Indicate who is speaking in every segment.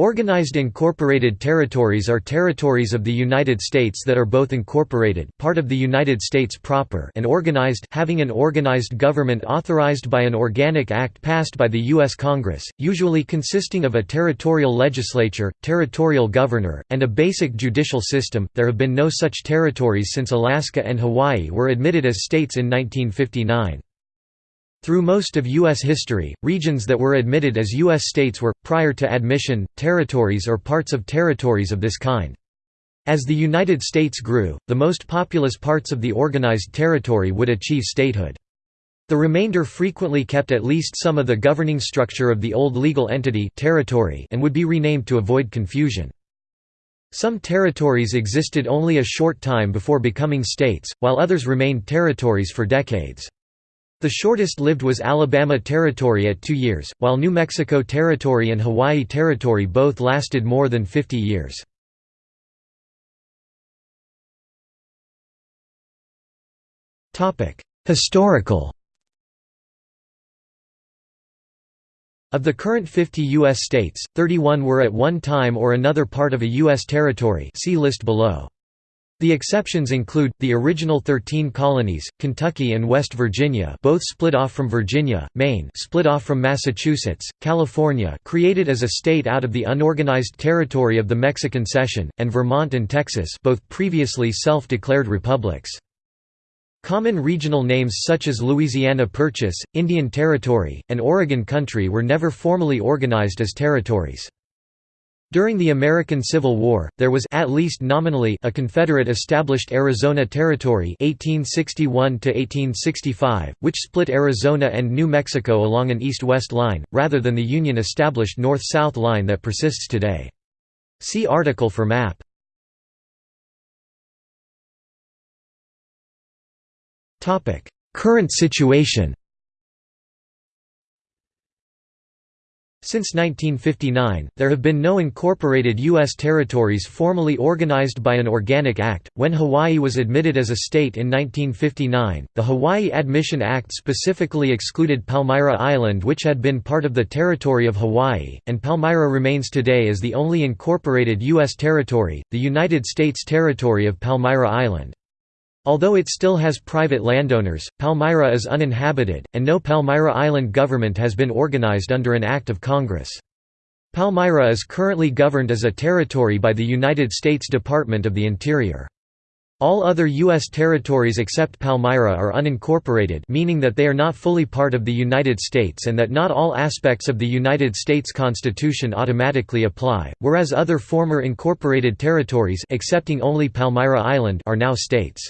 Speaker 1: Organized incorporated territories are territories of the United States that are both incorporated part of the United States proper and organized having an organized government authorized by an organic act passed by the U.S. Congress, usually consisting of a territorial legislature, territorial governor, and a basic judicial system. There have been no such territories since Alaska and Hawaii were admitted as states in 1959. Through most of U.S. history, regions that were admitted as U.S. states were, prior to admission, territories or parts of territories of this kind. As the United States grew, the most populous parts of the organized territory would achieve statehood. The remainder frequently kept at least some of the governing structure of the old legal entity territory and would be renamed to avoid confusion. Some territories existed only a short time before becoming states, while others remained territories for decades. The shortest lived was Alabama Territory at two years, while New Mexico Territory and Hawaii Territory both lasted more than 50 years. Historical Of the current 50 U.S. states, 31 were at one time or another part of a U.S. territory see list below. The exceptions include, the original 13 colonies, Kentucky and West Virginia both split off from Virginia, Maine split off from Massachusetts, California created as a state out of the unorganized territory of the Mexican Cession, and Vermont and Texas both previously self-declared republics. Common regional names such as Louisiana Purchase, Indian Territory, and Oregon Country were never formally organized as territories. During the American Civil War, there was at least nominally a Confederate-established Arizona Territory 1861 which split Arizona and New Mexico along an east-west line, rather than the Union-established north-south line that persists today. See article for map. Current situation Since 1959, there have been no incorporated U.S. territories formally organized by an organic act. When Hawaii was admitted as a state in 1959, the Hawaii Admission Act specifically excluded Palmyra Island, which had been part of the territory of Hawaii, and Palmyra remains today as the only incorporated U.S. territory, the United States territory of Palmyra Island. Although it still has private landowners, Palmyra is uninhabited, and no Palmyra Island government has been organized under an Act of Congress. Palmyra is currently governed as a territory by the United States Department of the Interior. All other U.S. territories except Palmyra are unincorporated meaning that they are not fully part of the United States and that not all aspects of the United States Constitution automatically apply, whereas other former incorporated territories excepting only Palmyra Island are now states.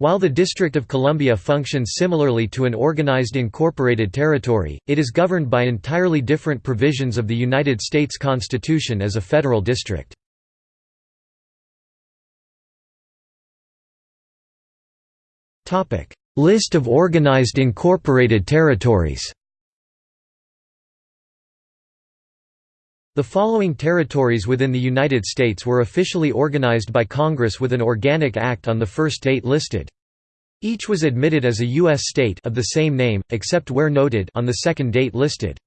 Speaker 1: While the District of Columbia functions similarly to an organized incorporated territory, it is governed by entirely different provisions of the United States Constitution as a federal district. List of organized incorporated territories The following territories within the United States were officially organized by Congress with an organic act on the first date listed. Each was admitted as a U.S. state of the same name, except where noted on the second date listed.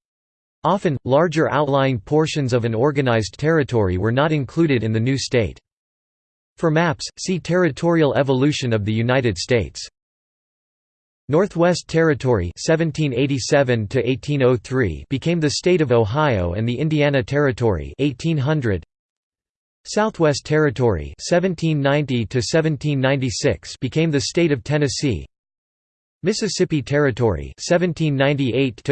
Speaker 1: Often, larger outlying portions of an organized territory were not included in the new state. For maps, see Territorial evolution of the United States. Northwest Territory 1787 became the state of Ohio and the Indiana Territory 1800. Southwest Territory 1790 became the state of Tennessee. Mississippi Territory 1798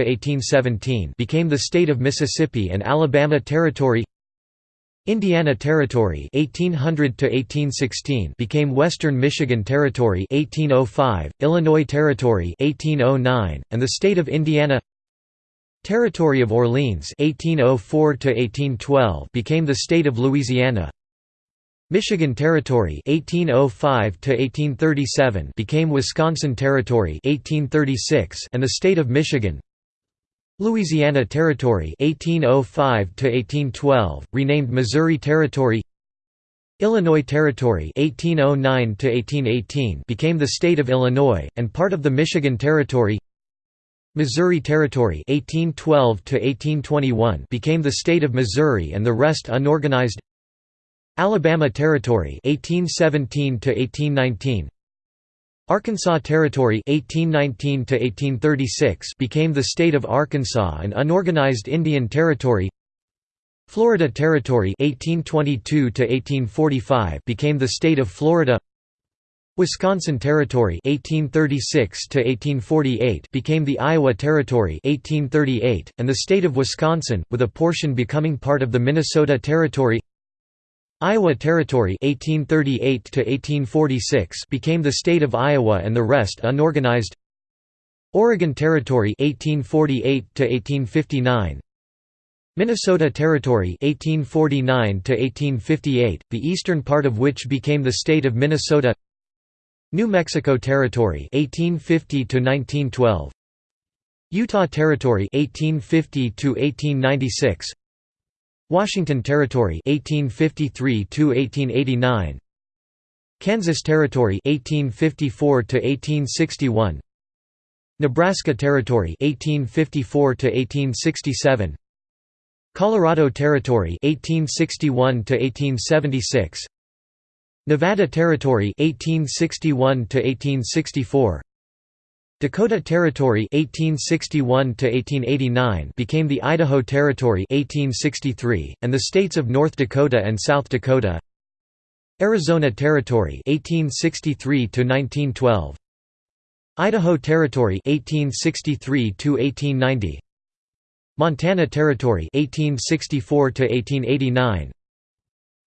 Speaker 1: became the state of Mississippi and Alabama Territory Indiana Territory 1800 to 1816 became Western Michigan Territory 1805, Illinois Territory 1809, and the state of Indiana. Territory of Orleans 1804 to 1812 became the state of Louisiana. Michigan Territory 1805 to 1837 became Wisconsin Territory 1836 and the state of Michigan Louisiana Territory 1805 to 1812 renamed Missouri Territory. Illinois Territory 1809 to 1818 became the state of Illinois and part of the Michigan Territory. Missouri Territory 1812 to 1821 became the state of Missouri and the rest unorganized. Alabama Territory 1817 to 1819 Arkansas Territory 1819 to 1836 became the state of Arkansas and unorganized Indian Territory. Florida Territory 1822 to 1845 became the state of Florida. Wisconsin Territory 1836 to 1848 became the Iowa Territory 1838 and the state of Wisconsin with a portion becoming part of the Minnesota Territory Iowa Territory (1838–1846) became the state of Iowa and the rest unorganized. Oregon Territory 1848 1859 Minnesota Territory 1849 1858 the eastern part of which became the state of Minnesota. New Mexico Territory 1850 1912 Utah Territory 1850 to 1896 Washington Territory 1853 to 1889 Kansas Territory 1854 to 1861 Nebraska Territory 1854 to 1867 Colorado Territory 1861 to 1876 Nevada Territory 1861 to 1864 Dakota Territory 1861 to 1889 became the Idaho Territory 1863 and the states of North Dakota and South Dakota. Arizona Territory 1863 to 1912 Idaho Territory 1863 to 1890 Montana Territory 1864 to 1889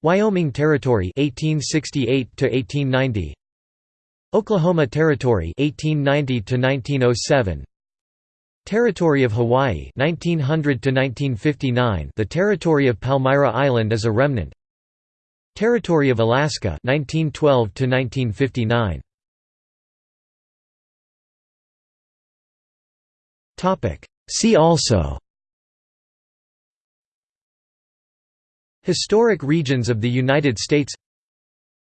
Speaker 1: Wyoming Territory 1868 to 1890 Oklahoma Territory 1890 to 1907 Territory of Hawaii 1900 to 1959 The Territory of Palmyra Island is a remnant. Territory of Alaska 1912 to 1959 Topic. See also. Historic regions of the United States.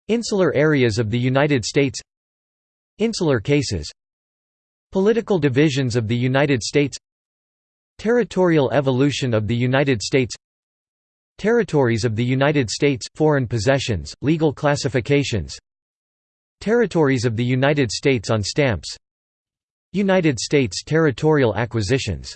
Speaker 1: Insular areas of the United States Insular cases Political divisions of the United States Territorial evolution of the United States Territories of the United States, foreign possessions, legal classifications Territories of the United States on stamps United States territorial acquisitions